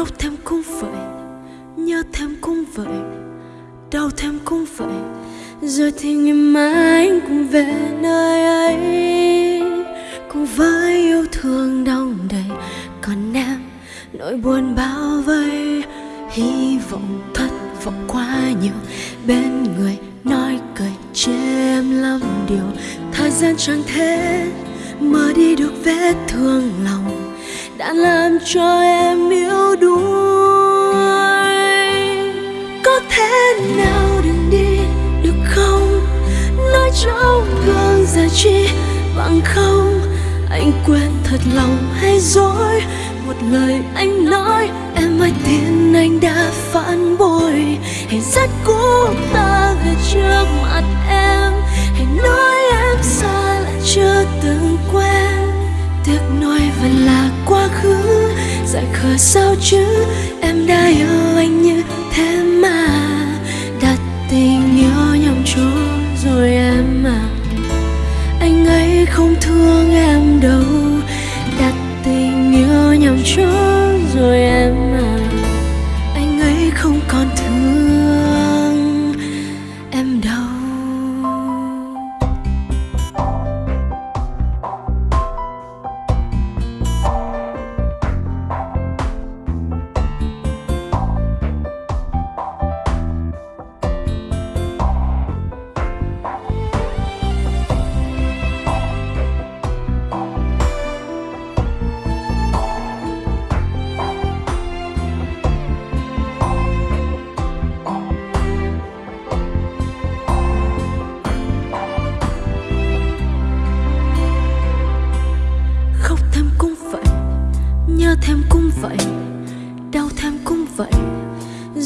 khóc thêm cũng vậy, nhớ thêm cũng vậy, đau thêm cũng vậy. Rồi thì ngày mai anh cũng về nơi ấy, cùng với yêu thương đong đầy. Còn em, nỗi buồn bao vây, hy vọng thất vọng quá nhiều. Bên người nói cười chê em lắm điều, thời gian chẳng thể mở đi được vết thương lòng. Đã làm cho em yếu đuối. Bằng không, anh quên thật lòng hay dối? Một lời anh nói, em ơi tin anh đã phản bội. Hãy dắt cũ ta về trước mặt em. Hãy nói em xa lại chưa từng quen. Tiếc nuối vẫn là quá khứ. Giải khờ sao chứ? Em đã yêu anh như thế không thương em đâu. Đặt tình yêu nhầm chỗ rồi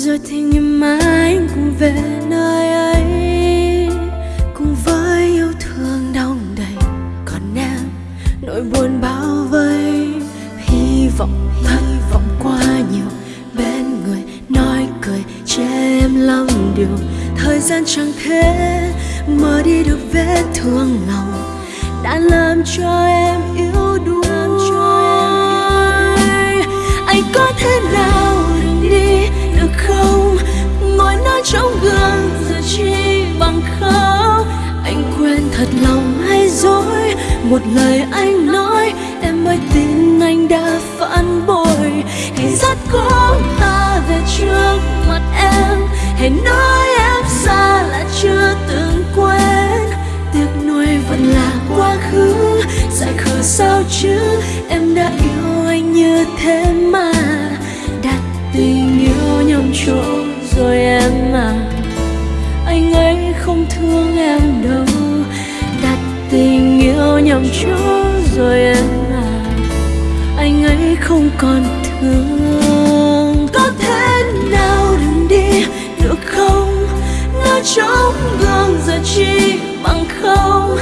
rồi thì ngày mai anh cũng về nơi ấy. Cùng với yêu thương đong đầy, còn em, nỗi buồn bao vây. Hy vọng hy vọng quá nhiều, bên người nói cười che em lắm điều thời gian chẳng thể mở đi được vết thương lòng, đã làm cho em một lời anh nói, em mới tin anh đã phản bội. Hãy dắt cố ta về trước mặt em. Hãy nói em xa là chưa từng quên. Tiếc nuối vẫn là quá khứ. Giải khờ sao chứ? Em đã yêu anh như thế mà. Không còn thương. Có thể nào đừng đi, được không? Nói trong gương giờ chi bằng không.